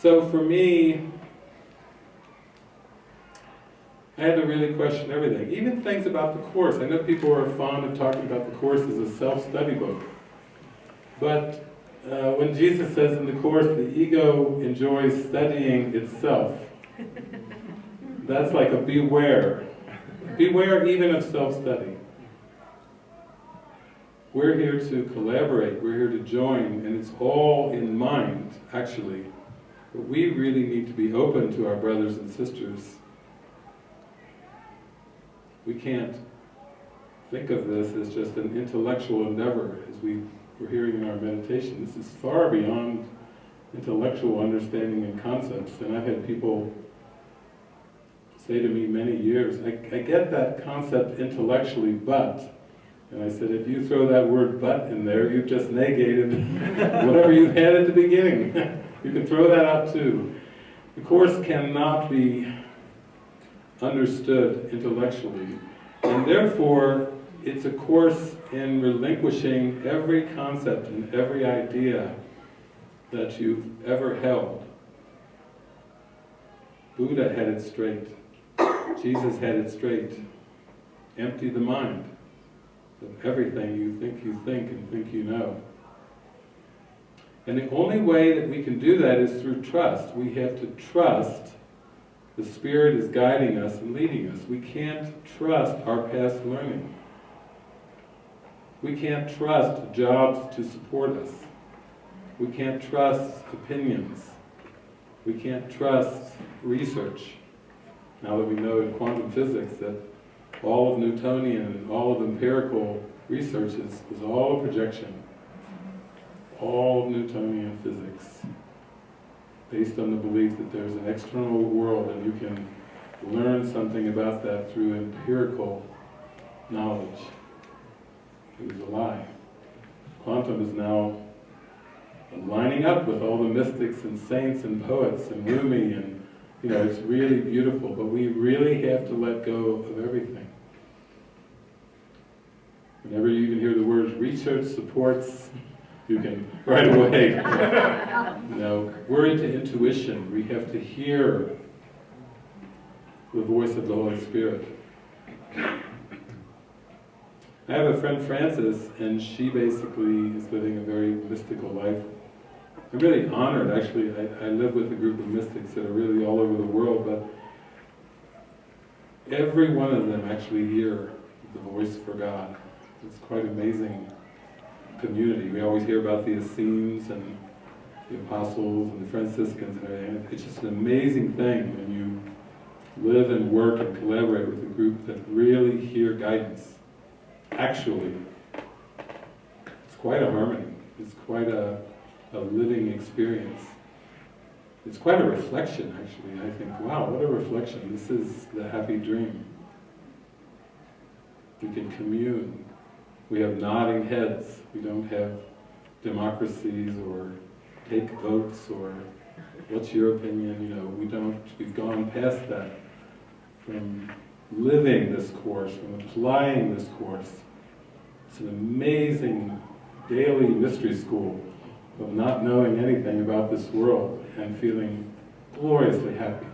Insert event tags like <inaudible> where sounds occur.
So for me, I had to really question everything, even things about the Course. I know people are fond of talking about the Course as a self-study book. But uh, when Jesus says in the Course, the ego enjoys studying itself, that's like a beware. Beware even of self-study. We're here to collaborate, we're here to join, and it's all in mind, actually. But we really need to be open to our brothers and sisters. We can't think of this as just an intellectual endeavor, as we were hearing in our meditation. This is far beyond intellectual understanding and concepts. And I've had people say to me many years, I, I get that concept intellectually, but and I said, if you throw that word but in there, you've just negated <laughs> whatever you had at the beginning. <laughs> you can throw that out too. The Course cannot be understood intellectually. And therefore, it's a course in relinquishing every concept and every idea that you've ever held. Buddha had it straight. Jesus had it straight. Empty the mind of everything you think you think and think you know. And the only way that we can do that is through trust. We have to trust the Spirit is guiding us and leading us. We can't trust our past learning. We can't trust jobs to support us. We can't trust opinions. We can't trust research. Now that we know in quantum physics that all of Newtonian and all of empirical research is, is all a projection. All of Newtonian physics. Based on the belief that there's an external world and you can learn something about that through empirical knowledge. It was a lie. Quantum is now lining up with all the mystics and saints and poets and Rumi and you know, it's really beautiful, but we really have to let go of everything. Whenever you even hear the words research supports, you can right away. <laughs> know, we're into intuition. We have to hear the voice of the Holy Spirit. I have a friend, Frances, and she basically is living a very mystical life. I'm really honored, actually. I, I live with a group of mystics that are really all over the world, but every one of them actually hear the voice for God. It's quite amazing community. We always hear about the Essenes and the Apostles and the Franciscans and everything. It's just an amazing thing when you live and work and collaborate with a group that really hear guidance. Actually, it's quite a harmony. It's quite a, a living experience. It's quite a reflection, actually. I think, wow, what a reflection. This is the happy dream. We can commune we have nodding heads. We don't have democracies or take votes or what's your opinion, you know, we don't, we've gone past that. From living this course, from applying this course. It's an amazing daily mystery school of not knowing anything about this world and feeling gloriously happy.